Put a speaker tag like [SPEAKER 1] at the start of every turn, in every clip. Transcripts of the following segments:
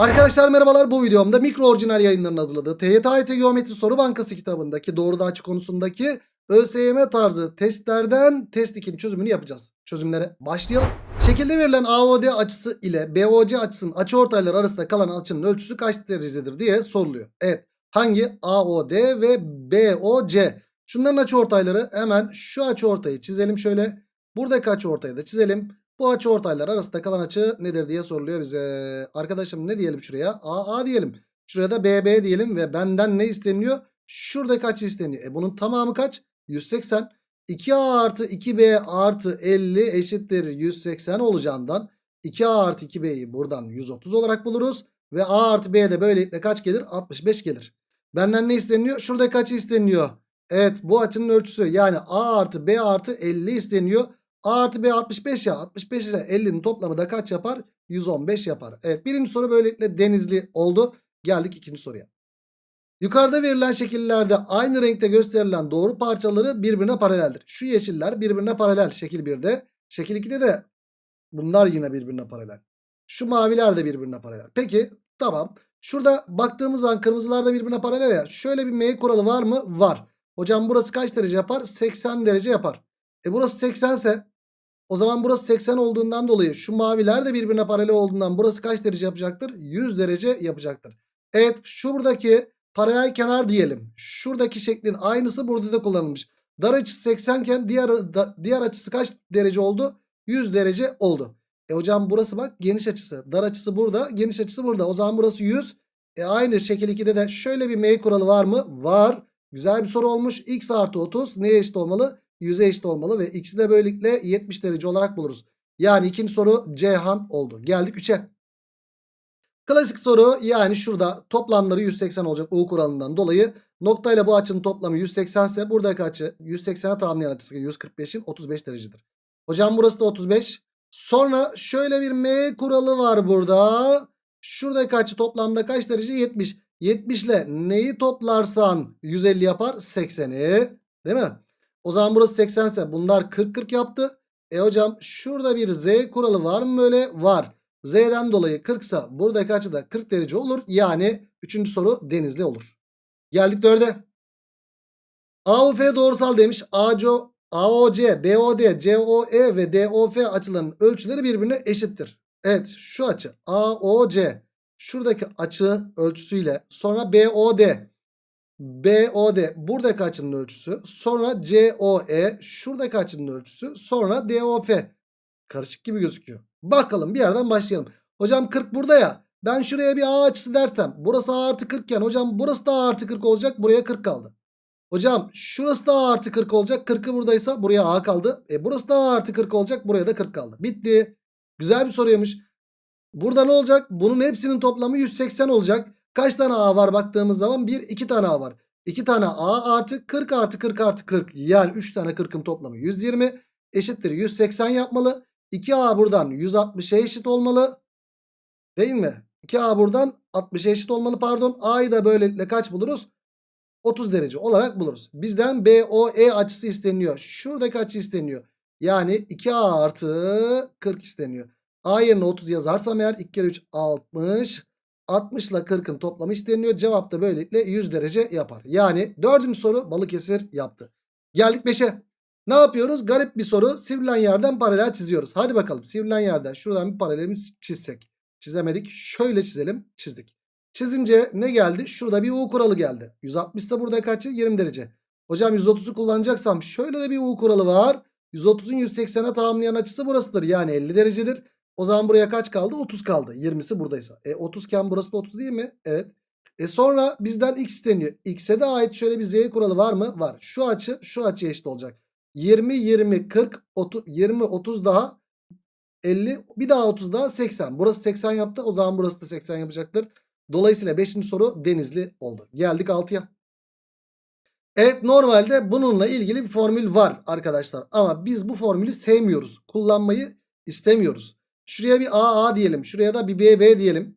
[SPEAKER 1] Arkadaşlar merhabalar bu videomda mikro orijinal yayınlarının hazırladığı TYT Geometri Soru Bankası kitabındaki doğruda açık konusundaki ÖSYM tarzı testlerden test 2'nin çözümünü yapacağız. Çözümlere başlayalım. Şekilde verilen AOD açısı ile BOC açısının açıortayları arasında kalan açının ölçüsü kaç derecedir diye soruluyor. Evet hangi AOD ve BOC? Şunların açıortayları hemen şu açıortayı çizelim şöyle. Buradaki açıortayı da çizelim. Bu açı ortaylar arasında kalan açı nedir diye soruluyor bize. Arkadaşım ne diyelim şuraya? AA diyelim. Şuraya da BB diyelim ve benden ne isteniyor? Şuradaki açı isteniyor. E bunun tamamı kaç? 180. 2A artı 2B artı 50 eşittir 180 olacağından 2A artı 2B'yi buradan 130 olarak buluruz. Ve A artı B de böylelikle kaç gelir? 65 gelir. Benden ne isteniyor? Şuradaki açı isteniyor. Evet bu açının ölçüsü yani A artı B artı 50 isteniyor. A artı B 65 ya. 65 ile 50'nin toplamı da kaç yapar? 115 yapar. Evet birinci soru böylelikle denizli oldu. Geldik ikinci soruya. Yukarıda verilen şekillerde aynı renkte gösterilen doğru parçaları birbirine paraleldir. Şu yeşiller birbirine paralel şekil 1'de. Şekil 2'de de bunlar yine birbirine paralel. Şu maviler de birbirine paralel. Peki tamam. Şurada baktığımız zaman kırmızılar da birbirine paralel ya. Şöyle bir M kuralı var mı? Var. Hocam burası kaç derece yapar? 80 derece yapar. E burası 80 ise o zaman burası 80 olduğundan dolayı şu maviler de birbirine paralel olduğundan burası kaç derece yapacaktır? 100 derece yapacaktır. Evet şuradaki paralel kenar diyelim. Şuradaki şeklin aynısı burada da kullanılmış. Dar açısı 80 iken diğer, diğer açısı kaç derece oldu? 100 derece oldu. E hocam burası bak geniş açısı. Dar açısı burada geniş açısı burada. O zaman burası 100. E aynı şekil 2'de de şöyle bir M kuralı var mı? Var. Güzel bir soru olmuş. X artı 30 neye eşit olmalı? 100'e eşit olmalı ve x'i de böylelikle 70 derece olarak buluruz. Yani ikinci soru Cihan oldu. Geldik 3'e. Klasik soru yani şurada toplamları 180 olacak U kuralından dolayı noktayla bu açının toplamı 180 ise buradaki açı 180'e tamamlayan açısı 145'in 35 derecedir. Hocam burası da 35. Sonra şöyle bir M kuralı var burada. Şuradaki açı toplamda kaç derece? 70. 70 ile neyi toplarsan 150 yapar? 80'i. Değil mi? O zaman burası 80 ise bunlar 40-40 yaptı. E hocam şurada bir Z kuralı var mı böyle? Var. Z'den dolayı 40 ise buradaki açı da 40 derece olur. Yani 3. soru denizli olur. Geldik 4'e. AOF doğrusal demiş. ACO, AOC, BOD, COE ve DOF açılarının ölçüleri birbirine eşittir. Evet şu açı AOC şuradaki açı ölçüsüyle sonra BOD BOD buradaki açının ölçüsü. Sonra COE şuradaki açının ölçüsü. Sonra DOF. Karışık gibi gözüküyor. Bakalım bir yerden başlayalım. Hocam 40 burada ya. Ben şuraya bir A açısı dersem. Burası A artı 40 iken hocam burası da A artı 40 olacak. Buraya 40 kaldı. Hocam şurası da A artı 40 olacak. 40'ı buradaysa buraya A kaldı. E burası da A artı 40 olacak. Buraya da 40 kaldı. Bitti. Güzel bir soruymuş. Burada ne olacak? Bunun hepsinin toplamı 180 olacak. Kaç tane A var baktığımız zaman? 1 2 tane A var. 2 tane A artı 40 artı 40 artı 40. Yani 3 tane 40'ın toplamı 120 eşittir 180 yapmalı. 2A buradan 160'a eşit olmalı. Değil mi? 2A buradan 60'a eşit olmalı pardon. A'yı da böylelikle kaç buluruz? 30 derece olarak buluruz. Bizden BOE açısı isteniyor. Şuradaki açı isteniyor. Yani 2A artı 40 isteniyor. A yerine 30 yazarsam eğer 2 kere 3 60. 60 ile 40'ın toplamı isteniyor. Cevap da böylelikle 100 derece yapar. Yani dördüncü soru Balıkesir yaptı. Geldik 5'e. Ne yapıyoruz? Garip bir soru. Sivrilen yerden paralel çiziyoruz. Hadi bakalım sivrilen yerden şuradan bir paralelimiz çizsek. Çizemedik. Şöyle çizelim. Çizdik. Çizince ne geldi? Şurada bir U kuralı geldi. 160 ise burada kaçı? 20 derece. Hocam 130'u kullanacaksam şöyle de bir U kuralı var. 130'un 180'e tamamlayan açısı burasıdır. Yani 50 derecedir. O zaman buraya kaç kaldı? 30 kaldı. 20'si buradaysa. E 30 iken burası da 30 değil mi? Evet. E sonra bizden x isteniyor. X'e de ait şöyle bir z kuralı var mı? Var. Şu açı şu açıya eşit olacak. 20, 20, 40, 30, 20, 30 daha 50 bir daha 30 daha 80. Burası 80 yaptı. O zaman burası da 80 yapacaktır. Dolayısıyla 5. soru denizli oldu. Geldik 6'ya. Evet normalde bununla ilgili bir formül var arkadaşlar. Ama biz bu formülü sevmiyoruz. Kullanmayı istemiyoruz. Şuraya bir AA diyelim. Şuraya da bir BB diyelim.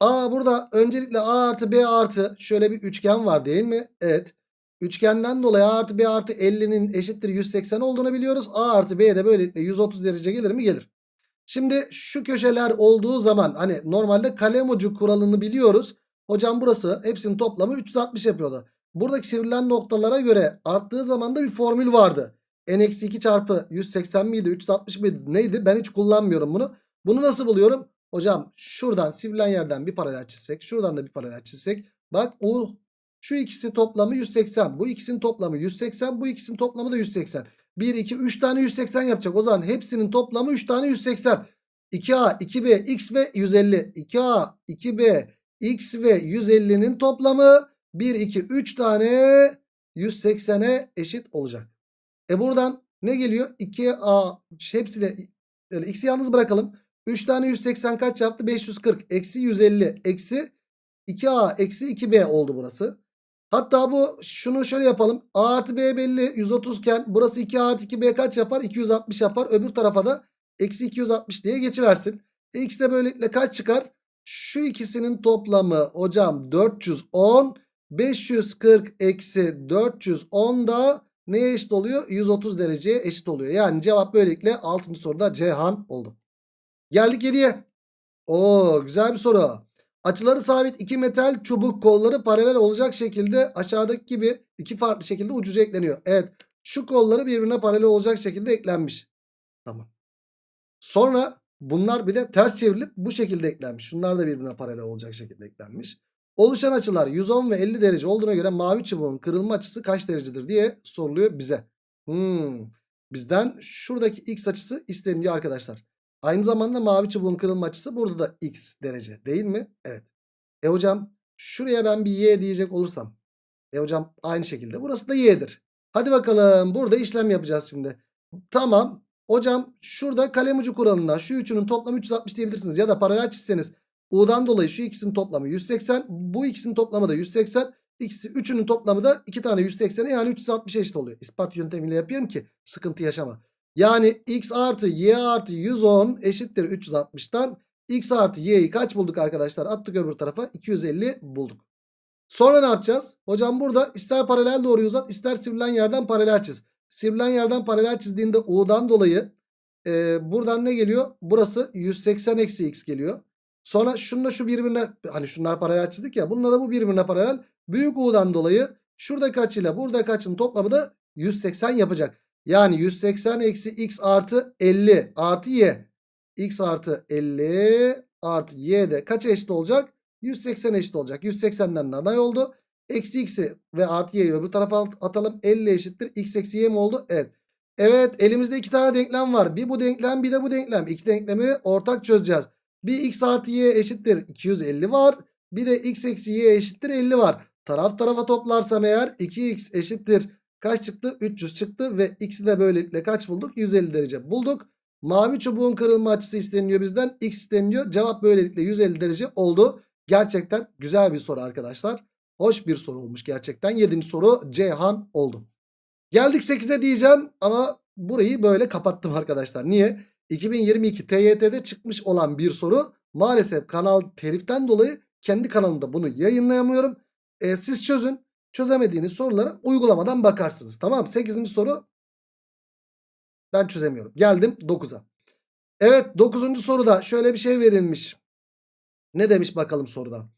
[SPEAKER 1] A burada öncelikle A artı B artı şöyle bir üçgen var değil mi? Evet. Üçgenden dolayı A artı B artı 50'nin eşittir 180 olduğunu biliyoruz. A artı B de böylelikle 130 derece gelir mi? Gelir. Şimdi şu köşeler olduğu zaman hani normalde kalem ucu kuralını biliyoruz. Hocam burası hepsinin toplamı 360 yapıyordu. Buradaki sivrilen noktalara göre arttığı zaman da bir formül vardı. N-2 çarpı 180 miydi 360 mıydı neydi ben hiç kullanmıyorum bunu. Bunu nasıl buluyorum? Hocam şuradan sivrilen yerden bir paralel çizsek şuradan da bir paralel çizsek. Bak o şu ikisi toplamı 180 bu ikisinin toplamı 180 bu ikisinin toplamı da 180. 1 2 3 tane 180 yapacak o zaman hepsinin toplamı 3 tane 180. 2A 2B x ve 150 2A 2B x ve 150'nin toplamı 1 2 3 tane 180'e eşit olacak. E buradan ne geliyor? 2A hepsi de öyle x'i yalnız bırakalım. 3 tane 180 kaç yaptı? 540 eksi 150 eksi 2A eksi 2B oldu burası. Hatta bu şunu şöyle yapalım. A artı B belli 130 iken burası 2 artı 2B kaç yapar? 260 yapar. Öbür tarafa da eksi 260 diye geçiversin. E, x de böylelikle kaç çıkar? Şu ikisinin toplamı hocam 410. 540 eksi 410 da neye eşit oluyor? 130 dereceye eşit oluyor. Yani cevap böylelikle 6. soruda Cihan oldu. Geldik 7'ye. Oo güzel bir soru. Açıları sabit iki metal çubuk kolları paralel olacak şekilde aşağıdaki gibi iki farklı şekilde ucuca ekleniyor. Evet şu kolları birbirine paralel olacak şekilde eklenmiş. Tamam. Sonra bunlar bir de ters çevrilip bu şekilde eklenmiş. Şunlar da birbirine paralel olacak şekilde eklenmiş. Oluşan açılar 110 ve 50 derece olduğuna göre mavi çubuğun kırılma açısı kaç derecedir diye soruluyor bize. Hmm. Bizden şuradaki x açısı isteniyor arkadaşlar. Aynı zamanda mavi çubuğun kırılma açısı burada da x derece değil mi? Evet. E hocam şuraya ben bir y diyecek olursam. E hocam aynı şekilde burası da y'dir. Hadi bakalım burada işlem yapacağız şimdi. Tamam. Hocam şurada kalem ucu kuralından şu üçünün toplamı 360 diyebilirsiniz. Ya da paralel çizseniz U'dan dolayı şu ikisinin toplamı 180. Bu ikisinin toplamı da 180. İkisi üçünün toplamı da iki tane 180'e yani 360 eşit oluyor. İspat yöntemiyle yapıyorum ki sıkıntı yaşama. Yani x artı y artı 110 eşittir 360'tan. x artı y'yi kaç bulduk arkadaşlar? Attık öbür tarafa 250 bulduk. Sonra ne yapacağız? Hocam burada ister paralel doğruyu uzat ister sivrilen yerden paralel çiz. Sivrilen yerden paralel çizdiğinde u'dan dolayı e, buradan ne geliyor? Burası 180 eksi x geliyor. Sonra şununla şu birbirine hani şunlar paralel çizdik ya bununla da bu birbirine paralel. Büyük u'dan dolayı şuradaki açıyla buradaki açının toplamı da 180 yapacak. Yani 180 eksi x artı 50 artı y. x artı 50 artı y de kaça eşit olacak? 180 eşit olacak. 180'den nanay oldu. Eksi x'i ve artı y'yi öbür tarafa atalım. 50 eşittir. x eksi y mi oldu? Evet. Evet elimizde iki tane denklem var. Bir bu denklem bir de bu denklem. İki denklemi ortak çözeceğiz. Bir x artı y eşittir 250 var. Bir de x eksi y eşittir 50 var. Taraf tarafa toplarsam eğer 2x eşittir kaç çıktı? 300 çıktı ve x'i de böylelikle kaç bulduk? 150 derece bulduk. Mavi çubuğun kırılma açısı isteniyor bizden. X isteniyor. Cevap böylelikle 150 derece oldu. Gerçekten güzel bir soru arkadaşlar. Hoş bir soru olmuş gerçekten. 7. soru Ceyhan oldu. Geldik 8'e diyeceğim ama burayı böyle kapattım arkadaşlar. Niye? 2022 TYT'de çıkmış olan bir soru. Maalesef kanal teliften dolayı kendi kanalımda bunu yayınlayamıyorum. E, siz çözün. Çözemediğiniz sorulara uygulamadan bakarsınız. Tamam 8. soru ben çözemiyorum. Geldim 9'a. Evet 9. soruda şöyle bir şey verilmiş. Ne demiş bakalım soruda.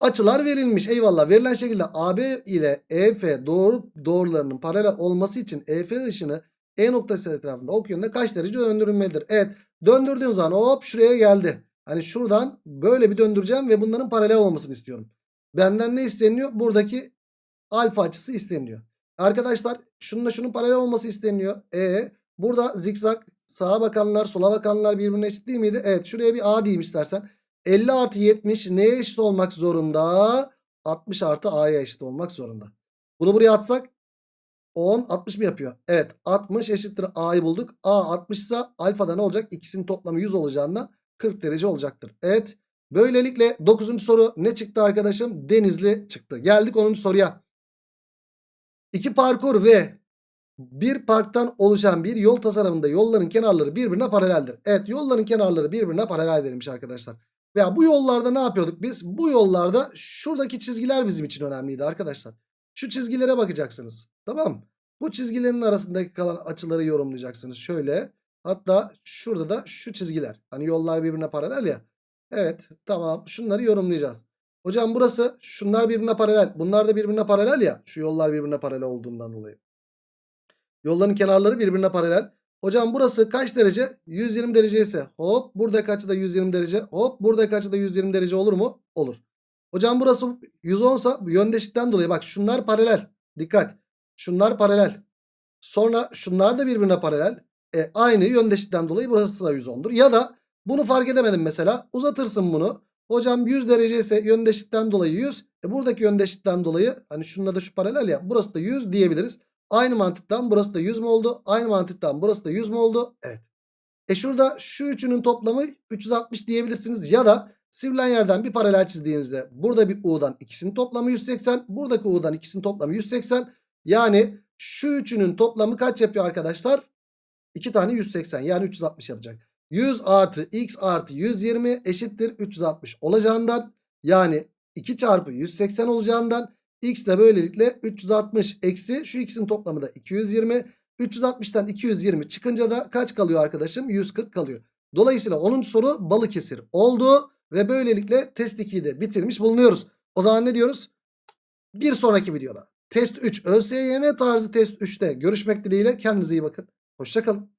[SPEAKER 1] Açılar verilmiş. Eyvallah. Verilen şekilde AB ile EF doğru doğrularının paralel olması için EF ışını E noktası etrafında ok yönünde kaç derece döndürülmelidir? Evet. Döndürdüğüm zaman hop şuraya geldi. Hani şuradan böyle bir döndüreceğim ve bunların paralel olmasını istiyorum. Benden ne isteniyor? Buradaki alfa açısı isteniyor. Arkadaşlar şununla şunun paralel olması isteniyor. E burada zikzak sağa bakanlar sola bakanlar birbirine eşit değil miydi? Evet şuraya bir A diyeyim istersen. 50 artı 70 neye eşit olmak zorunda? 60 artı A'ya eşit olmak zorunda. Bunu buraya atsak 10 60 mı yapıyor? Evet 60 eşittir A'yı bulduk. A 60 ise alfada ne olacak? İkisinin toplamı 100 olacağından 40 derece olacaktır. Evet böylelikle 9. soru ne çıktı arkadaşım? Denizli çıktı. Geldik 10. soruya. İki parkur ve bir parktan oluşan bir yol tasarımında yolların kenarları birbirine paraleldir. Evet yolların kenarları birbirine paralel verilmiş arkadaşlar. Veya bu yollarda ne yapıyorduk biz? Bu yollarda şuradaki çizgiler bizim için önemliydi arkadaşlar. Şu çizgilere bakacaksınız. Tamam? Bu çizgilerin arasındaki kalan açıları yorumlayacaksınız. Şöyle Hatta şurada da şu çizgiler. Hani yollar birbirine paralel ya. Evet tamam şunları yorumlayacağız. Hocam burası şunlar birbirine paralel. Bunlar da birbirine paralel ya. Şu yollar birbirine paralel olduğundan dolayı. Yolların kenarları birbirine paralel. Hocam burası kaç derece? 120 derece ise hop buradaki açı da 120 derece. Hop buradaki açı da 120 derece olur mu? Olur. Hocam burası 110 sa bu yöndeşlikten dolayı bak şunlar paralel. Dikkat. Şunlar paralel. Sonra şunlar da birbirine paralel. E, aynı yöndeşlikten dolayı burası da 110'dur. Ya da bunu fark edemedim mesela. Uzatırsın bunu. Hocam 100 derece ise yöndeşlikten dolayı 100. E, buradaki yöndeşlikten dolayı hani şununla da şu paralel ya. Burası da 100 diyebiliriz. Aynı mantıktan burası da 100 mü oldu? Aynı mantıktan burası da 100 mü oldu? Evet. E şurada şu üçünün toplamı 360 diyebilirsiniz. Ya da sivrilen yerden bir paralel çizdiğinizde burada bir U'dan ikisinin toplamı 180. Buradaki U'dan ikisinin toplamı 180. Yani şu üçünün toplamı kaç yapıyor arkadaşlar? 2 tane 180 yani 360 yapacak. 100 artı x artı 120 eşittir 360 olacağından yani 2 çarpı 180 olacağından x de böylelikle 360 eksi şu ikisinin toplamı da 220. 360'tan 220 çıkınca da kaç kalıyor arkadaşım? 140 kalıyor. Dolayısıyla 10. soru Balıkesir oldu ve böylelikle test 2'yi de bitirmiş bulunuyoruz. O zaman ne diyoruz? Bir sonraki videoda test 3 ÖSYM tarzı test 3'te görüşmek dileğiyle kendinize iyi bakın. Hoşçakalın.